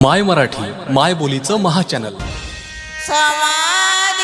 माय मराठी माय बोलीचं महाचॅनल समाधी